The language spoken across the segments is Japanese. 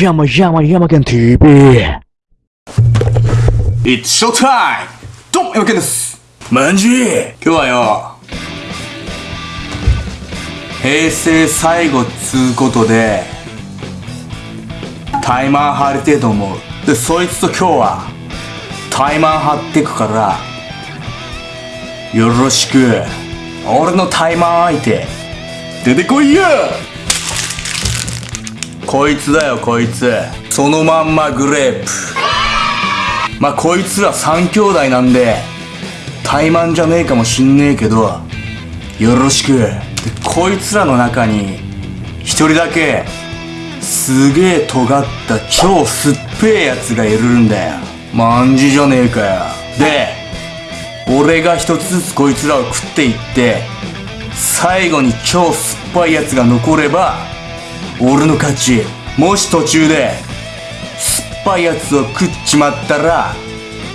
山山山県 TV It's showtime! どうも、山健です。まんじゅう今日はよ、平成最後つうことで、タイマン張りてえと思う。で、そいつと今日は、タイマン張ってくから、よろしく、俺のタイマン相手、出てこいよこいつだよ、こいつ。そのまんまグレープ。まあこいつら三兄弟なんで怠慢じゃねえかもしんねえけどよろしくでこいつらの中に一人だけすげえ尖った超酸っぺえやつがいるんだよまんじじゃねえかよで俺が一つずつこいつらを食っていって最後に超酸っぱいやつが残れば俺の勝ちもし途中で酸っぱいやつを食っちまったら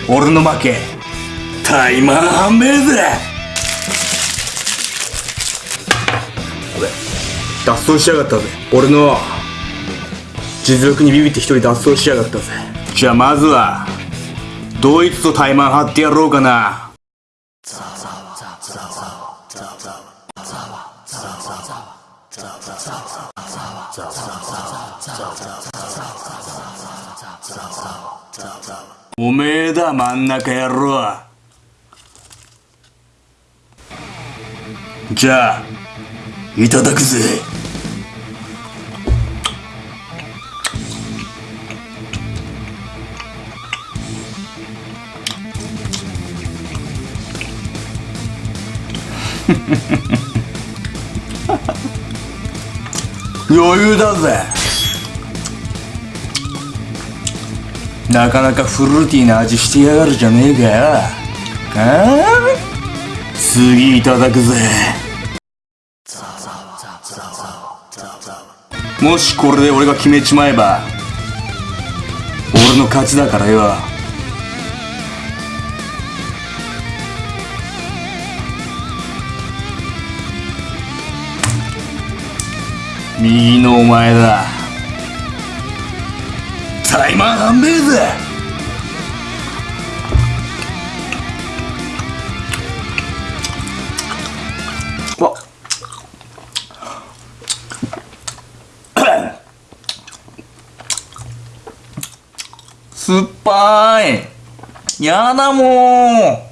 俺の負け。タイマー半べぜ！脱走しやがったぜ。俺の実力にビビって一人脱走しやがったぜ。じゃあまずはドイツとタイマン張ってやろうかなおめえだ真ん中野郎。じゃあいただくぜ。余裕だぜ。なかなかフルーティーな味してやがるじゃねえかよ。ああ次いただくぜ。もしこれで俺が決めちまえば俺の勝ちだからよ。右のお前だ。タイマン半べえぜ。わ。酸っぱい。やだも